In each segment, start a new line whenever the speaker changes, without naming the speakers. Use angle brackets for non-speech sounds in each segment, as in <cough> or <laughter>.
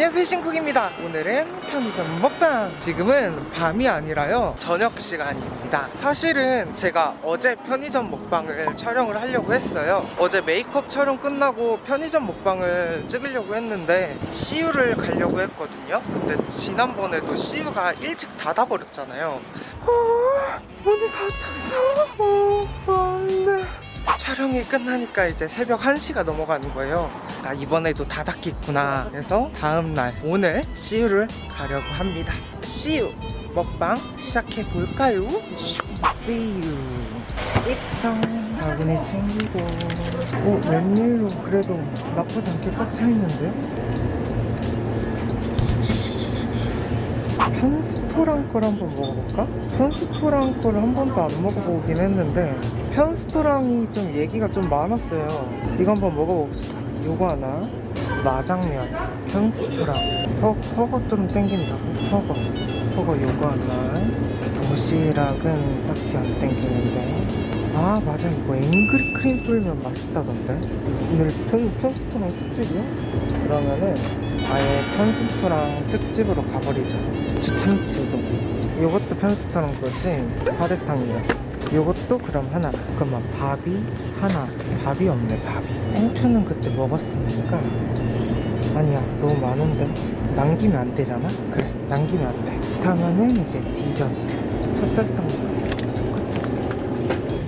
안녕하세요 신쿡입니다. 오늘은 편의점 먹방. 지금은 밤이 아니라요. 저녁 시간입니다. 사실은 제가 어제 편의점 먹방을 촬영을 하려고 했어요. 어제 메이크업 촬영 끝나고 편의점 먹방을 찍으려고 했는데 CU를 가려고 했거든요. 근데 지난번에도 CU가 일찍 닫아버렸잖아요. 어, 문이 닫혔어. 어, 안돼 촬영이 끝나니까 이제 새벽 1시가 넘어가는 거예요 아 이번에도 다 닫겠구나 그래서 다음날 오늘 CU를 가려고 합니다 CU 먹방 시작해 볼까요? CU 익성 바구니 챙기고 오 웬일로 그래도 나쁘지 않게 꽉 차 있는데? 편스토랑 걸 한번 먹어볼까? 편스토랑 거를 한 번도 안 먹어보긴 했는데 편스토랑이 좀 얘기가 좀 많았어요. 이거 한번 먹어봅시다. 요거 하나. 마장면. 편스토랑. 허, 허거 좀 땡긴다고? 허거. 허거 요거 하나. 도시락은 딱히 안 땡기는데. 아 맞아. 이거 앵그리 크림 쫄면 맛있다던데? 오늘 편, 편스토랑 특집이야? 그러면은 아예 편스토랑 특집으로 가버리자 주참치 우동 요것도 편스토랑 거지 파르탕이야 요것도 그럼 하나. 잠깐만 밥이 하나. 밥이 없네 밥이. 땡초는 그때 먹었으니까. 아니야 너무 많은데. 남기면 안 되잖아? 그래 남기면 안돼. 그렇다면은 이제 디저트. 찹쌀떡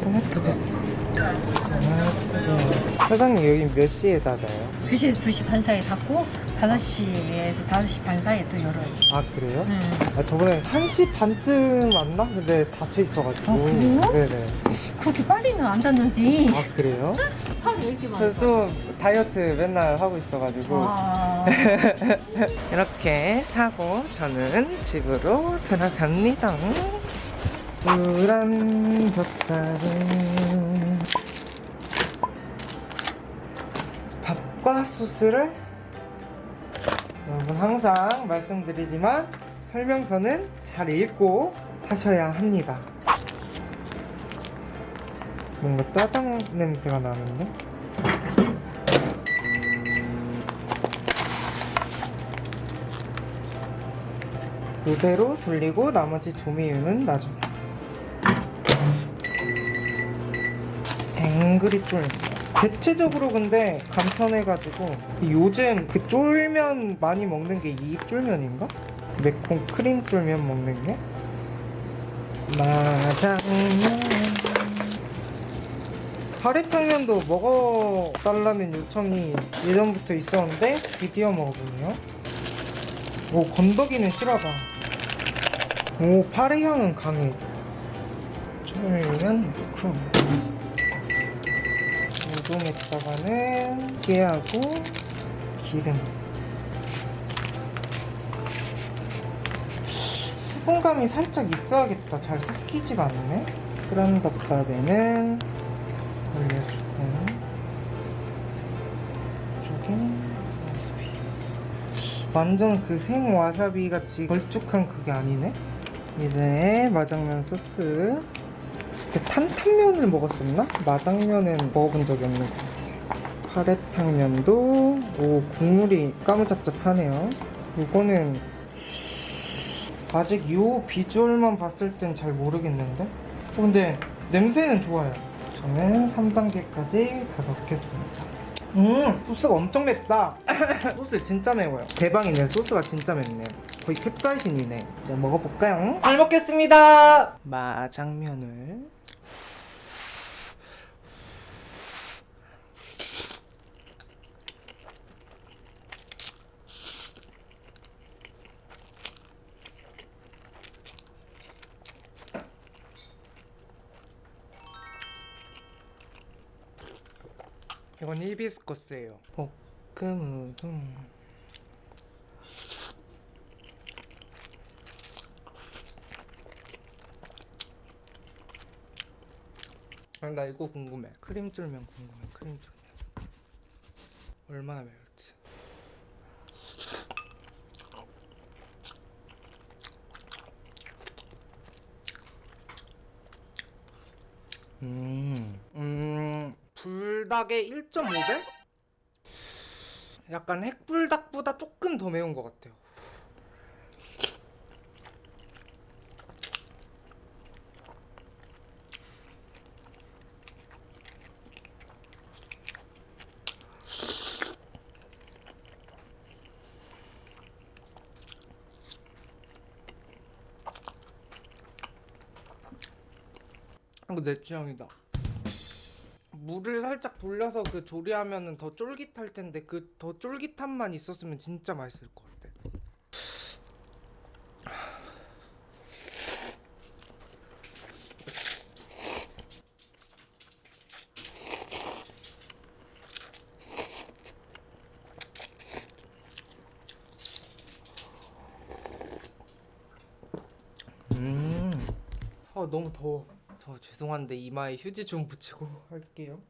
토마토 주스. 토마토 주스. 사장님 여기 몇 시에 닫아요?
2시에서 2시 반 사이에 닫고 5시에서 5시 반 사이에 또 열어요.
아 그래요?
음.
아, 저번에 1시 반쯤 왔나? 근데 닫혀 있어가지고
아, 그래요?
네네
그렇게 빨리는 안 닫는지.
아 그래요? <laughs>
왜 이렇게 많아?
저좀 다이어트 맨날 하고 있어가지고
아, <laughs>
이렇게 사고 저는 집으로 들어갑니다 우란 젓갈은 밥과 소스를 여러분 항상 말씀드리지만 설명서는 잘 읽고 하셔야 합니다. 뭔가 짜장 냄새가 나는데? 이대로 돌리고 나머지 조미유는 나중에. 앵그리 쫄 대체적으로 근데 간편해가지고 요즘 그 쫄면 많이 먹는 게 이 쫄면인가? 매콤 크림 쫄면 먹는 게? 마장면 가래탕면도 먹어달라는 요청이 예전부터 있었는데 드디어 먹어보네요. 오 건더기는 실하다. 오 파래 향은 강해. 쫄면 넣고 우동에다가는 깨하고 기름. 수분감이 살짝 있어야겠다. 잘 섞이지가 않네. 그런 덮밥에는 올려주고 이쪽에 와사비. 완전 그 생 와사비 같이 걸쭉한 그게 아니네. 이제 마장면 소스 탄탄면을 먹었었나? 마장면은 먹어본 적이 없는 것 같아요 파래탕면도 오 국물이 까무잡잡하네요 이거는 아직 요 비주얼만 봤을 땐 잘 모르겠는데? 어, 근데 냄새는 좋아요 저는 3단계까지 다 넣겠습니다 음 소스가 엄청 맵다. <coughs> 소스 진짜 매워요. 대박이네. 소스가 진짜 맵네요 거의 캡사이신이네. 이제 먹어볼까요? 잘 먹겠습니다. 마장면을 이건 히비스커스예요. 볶음 우동. 아, 나 이거 궁금해. 크림 쫄면 궁금해 크림 쫄면. 얼마나 매울지 불닭의 1.5배? 약간 핵불닭보다 조금 더 매운 것 같아요. 내 취향이다. 물을 살짝 돌려서 그 조리하면은 더 쫄깃할 텐데 그 더 쫄깃함만 있었으면 진짜 맛있을 것 같아. 음. 아 너무 더워. 저 죄송한데 이마에 휴지 좀 붙이고 <laughs> 할게요.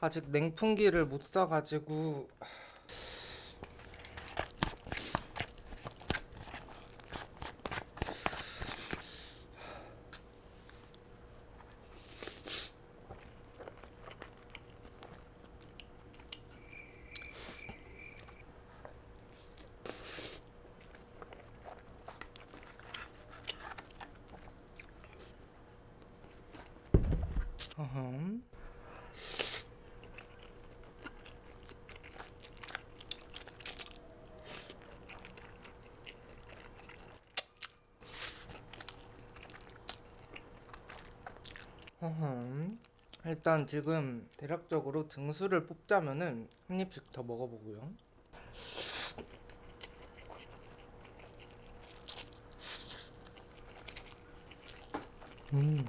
아직 냉풍기를 못 사가지고 어흠. 어흠. 일단 지금 대략적으로 등수를 뽑자면은 한 입씩 더 먹어보고요. 음.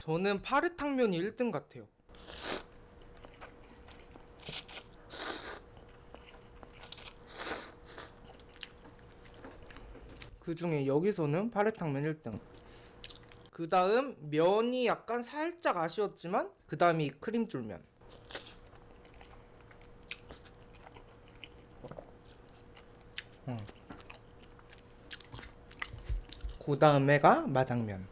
저는 파르탕면이 1등 같아요. 그 중에 여기서는 파르탕면 1등. 그 다음 면이 약간 살짝 아쉬웠지만 그 다음이 크림쫄면. 음. 그 다음에가 마장면.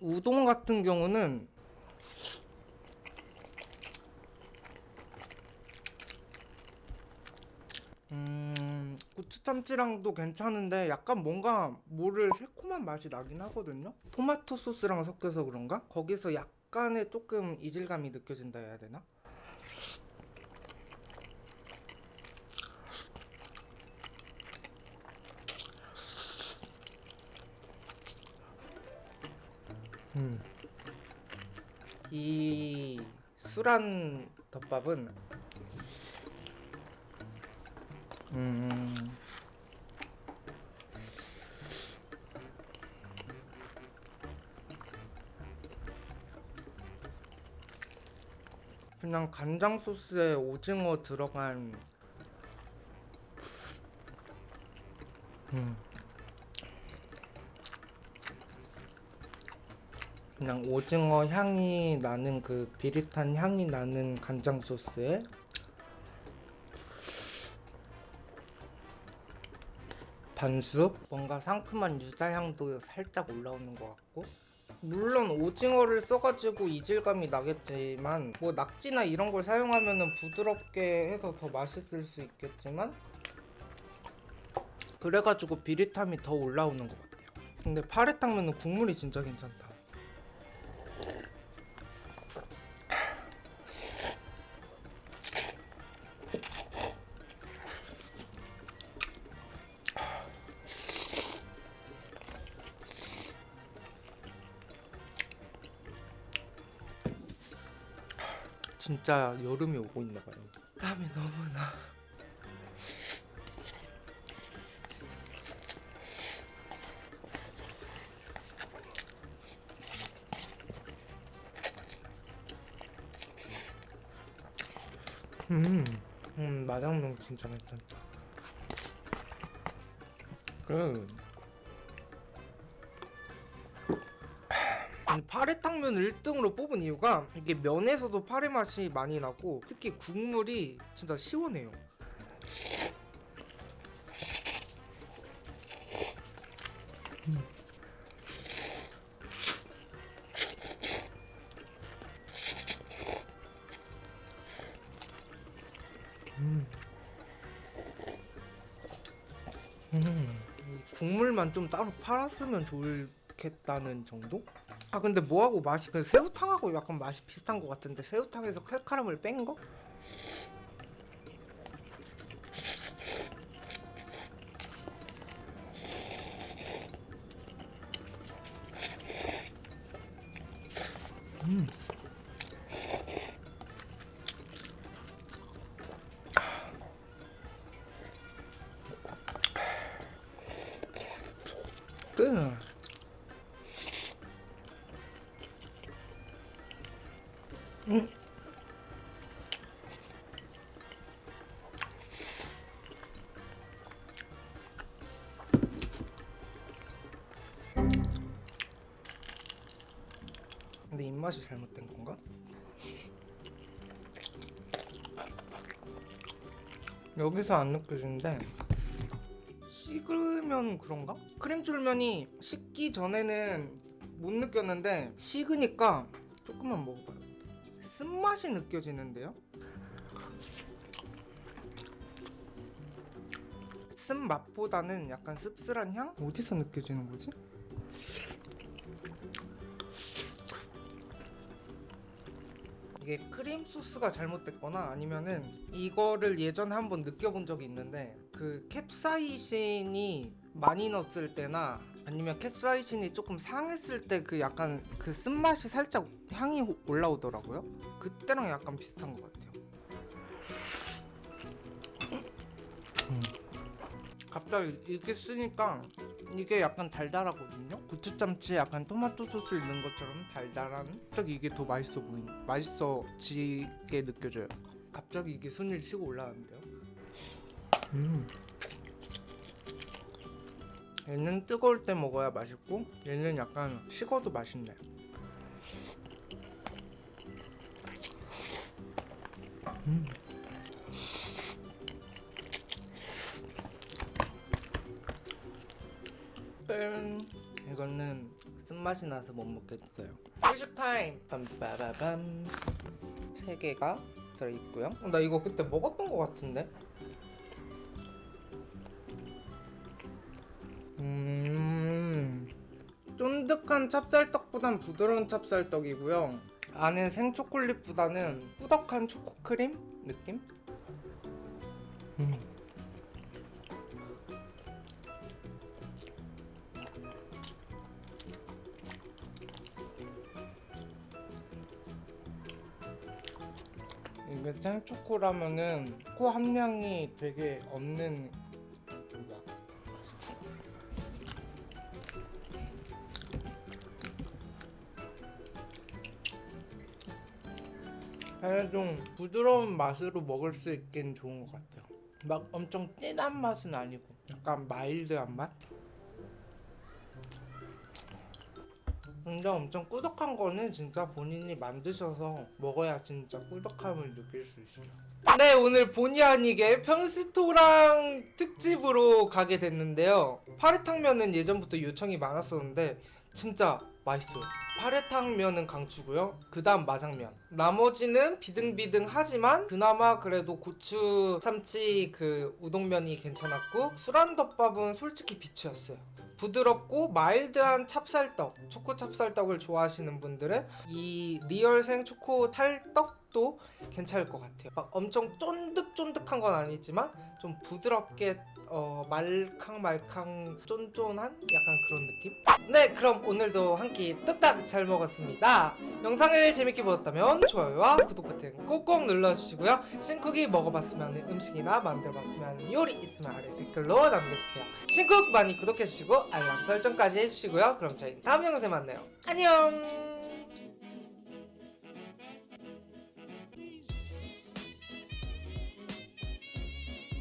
우동 같은 경우는 음 고추 참치랑도 괜찮은데 약간 뭔가 뭐를 새콤한 맛이 나긴 하거든요. 토마토 소스랑 섞여서 그런가? 거기서 약간의 조금 이질감이 느껴진다 해야 되나? 이 술안 덮밥은 음 그냥 간장 소스에 오징어 들어간 음. 그냥 오징어 향이 나는 그 비릿한 향이 나는 간장 소스에 반숙 뭔가 상큼한 유자향도 살짝 올라오는 것 같고 물론 오징어를 써가지고 이질감이 나겠지만 뭐 낙지나 이런 걸 사용하면은 부드럽게 해서 더 맛있을 수 있겠지만 그래가지고 비릿함이 더 올라오는 것 같아요. 근데 파래탕면은 국물이 진짜 괜찮다 진짜 여름이 오고 있나 봐요. 땀이 너무 나. 음, 음, 마장면 진짜 괜찮다. 그, 파래탕면을 1등으로 뽑은 이유가 이게 면에서도 파래 맛이 많이 나고 특히 국물이 진짜 시원해요. 음, 이 국물만 좀 따로 팔았으면 좋겠다는 정도? 아 근데 뭐하고 맛이 그 새우탕하고 약간 맛이 비슷한 것 같은데 새우탕에서 칼칼함을 뺀 거? 근데 입맛이 잘못된 건가? 여기서 안 느껴지는데 식으면 그런가? 크림줄면이 식기 전에는 못 느꼈는데 식으니까 조금만 먹어봐요. 쓴맛이 느껴지는데요? 쓴맛보다는 약간 씁쓸한 향? 어디서 느껴지는 거지? 이게 크림 소스가 잘못됐거나 아니면은 이거를 예전에 한번 느껴본 적이 있는데 그 캡사이신이 많이 넣었을 때나 아니면 캡사이신이 조금 상했을 때 그 약간 그 쓴맛이 살짝 향이 호- 올라오더라고요. 그때랑 약간 비슷한 것 같아요. 갑자기 이렇게 쓰니까 이게 약간 달달하거든요. 고추참치에 약간 토마토 소스 있는 것처럼 달달한. 갑자기 이게 더 맛있어 보이, 맛있어지게 느껴져요. 갑자기 이게 순위를 치고 올라가는데요. 음. 얘는 뜨거울 때 먹어야 맛있고 얘는 약간 식어도 맛있네. 음. 짠. 이거는 쓴맛이 나서 못 먹겠어요. 후식 타임. 빰빠바밤. 세 개가 들어있고요. 어, 나 이거 그때 먹었던 것 같은데. 음. 쫀득한 찹쌀떡보단 부드러운 찹쌀떡이고요. 안에 생초콜릿보다는 꾸덕한 초코크림 느낌? 음. 이게 생초코라면은 코 함량이 되게 없는. 그냥 좀 부드러운 맛으로 먹을 수 있긴 좋은 것 같아요. 막 엄청 진한 맛은 아니고 약간 마일드한 맛? 근데 엄청 꾸덕한 거는 진짜 본인이 만드셔서 먹어야 진짜 꾸덕함을 느낄 수 있어요. 네, 오늘 본의 아니게 편스토랑 특집으로 가게 됐는데요. 파래탕면은 예전부터 요청이 많았었는데 진짜 맛있어요. 파래탕면은 강추고요. 그 다음 마장면. 나머지는 비등비등하지만 그나마 그래도 고추 참치 그 우동면이 괜찮았고 술안덮밥은 솔직히 비추였어요. 부드럽고 마일드한 찹쌀떡, 초코 찹쌀떡을 좋아하시는 분들은 이 리얼생 초코 탈떡도 괜찮을 것 같아요. 막 엄청 쫀득쫀득한 건 아니지만 좀 부드럽게 어, 말캉말캉 쫀쫀한 약간 그런 느낌? 네, 그럼 오늘도 한 끼 뚝딱 잘 먹었습니다. 영상을 재밌게 보셨다면 좋아요와 구독 버튼 꼭꼭 눌러주시고요. 신쿡이 먹어봤으면 음식이나 만들어봤으면 하는 요리 있으면 아래 댓글로 남겨주세요. 신쿡 많이 구독해주시고 알람 설정까지 해주시고요. 그럼 저희 다음 영상에 만나요. 안녕!